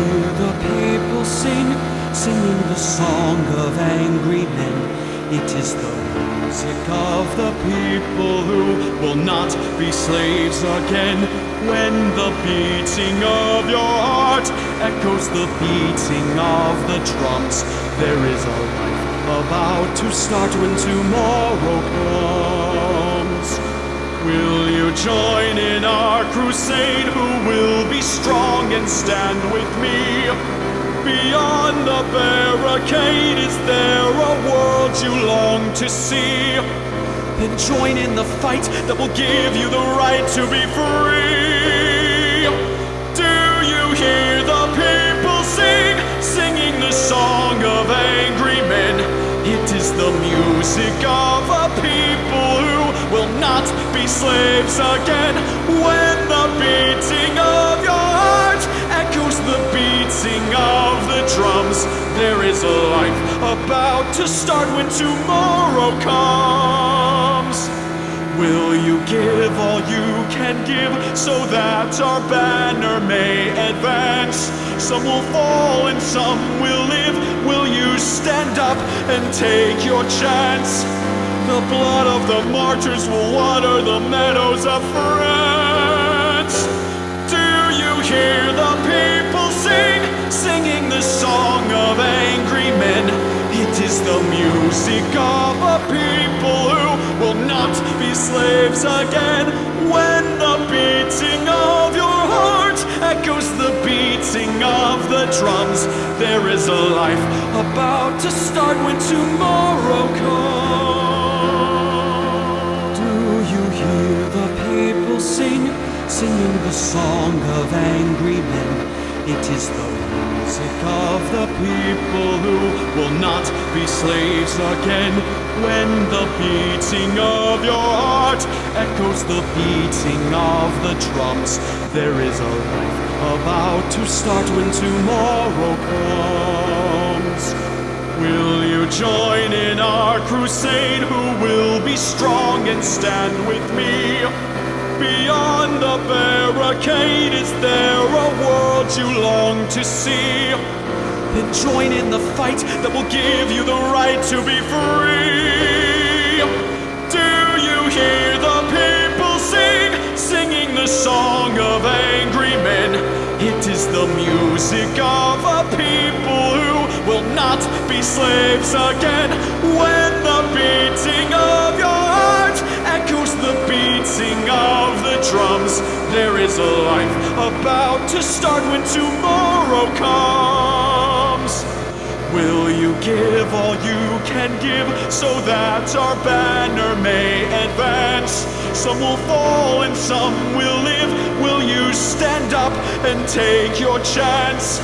hear the people sing, singing the song of angry men? It is the music of the people who will not be slaves again. When the beating of your heart echoes the beating of the drums, there is a life about to start when tomorrow comes. Will you join in our crusade? Who will be strong and stand with me? Beyond the barricade, is there a world you long to see? Then join in the fight that will give you the right to be free. Do you hear the people sing, singing the song of angry men? It is the music of a people will not be slaves again. When the beating of your heart echoes the beating of the drums, there is a life about to start when tomorrow comes. Will you give all you can give so that our banner may advance? Some will fall and some will live. Will you stand up and take your chance? The blood of the martyrs will water the meadows of France. Do you hear the people sing, singing the song of angry men? It is the music of a people who will not be slaves again. When the beating of your heart echoes the beating of the drums, there is a life about to start when tomorrow comes. People sing, singing the song of angry men? It is the music of the people who will not be slaves again. When the beating of your heart echoes the beating of the drums, there is a life about to start when tomorrow comes. Will you join in our crusade? Who will be strong and stand with me? Beyond the barricade, is there a world you long to see? Then join in the fight that will give you the right to be free. Do you hear the people sing, singing the song of angry men? It is the music of a people who will not be slaves again. When the beating of of the drums, there is a life about to start when tomorrow comes. Will you give all you can give so that our banner may advance? Some will fall and some will live. Will you stand up and take your chance?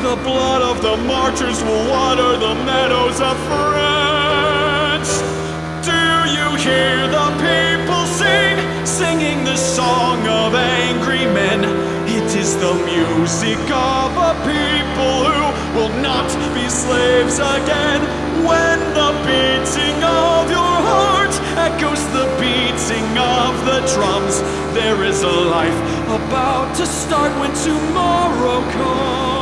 The blood of the martyrs will water the meadows of France. Do you hear the singing the song of angry men? It is the music of a people who will not be slaves again. When the beating of your heart echoes the beating of the drums, there is a life about to start when tomorrow comes.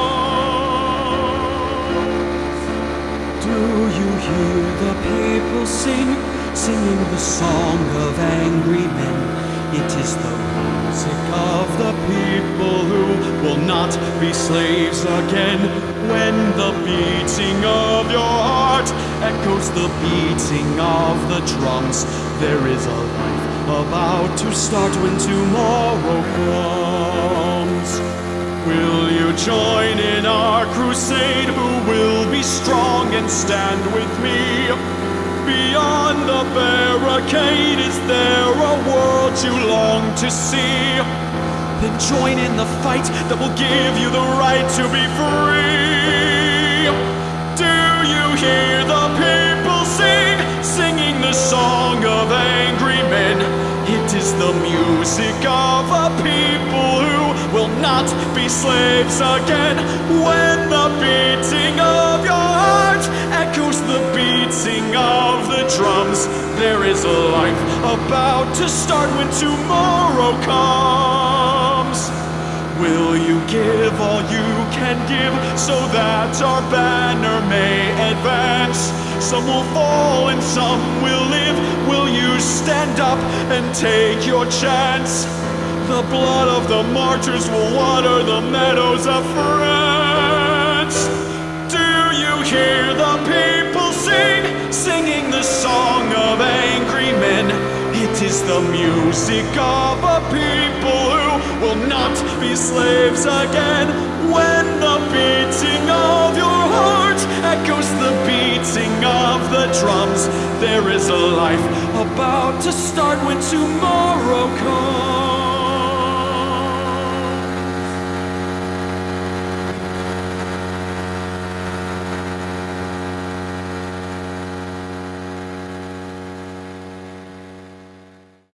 Do you hear the people sing, singing the song of angry men? It is the music of the people who will not be slaves again. When the beating of your heart echoes the beating of the drums, there is a life about to start when tomorrow comes. Will you join in our crusade? Who will be strong and stand with me? Beyond the barricade, is there a you long to see? Then join in the fight that will give you the right to be free. Do you hear the people sing, singing the song of angry men? It is the music of a people who will not be slaves again. When the beating of your heart echoes the beating of the drums, there is a life about start when tomorrow comes. Will you give all you can give so that our banner may advance? Some will fall and some will live. Will you stand up and take your chance? The blood of the martyrs will water the meadows of France. Do you hear the people sing, singing the is the music of a people who will not be slaves again. When the beating of your heart echoes the beating of the drums, there is a life about to start when tomorrow comes.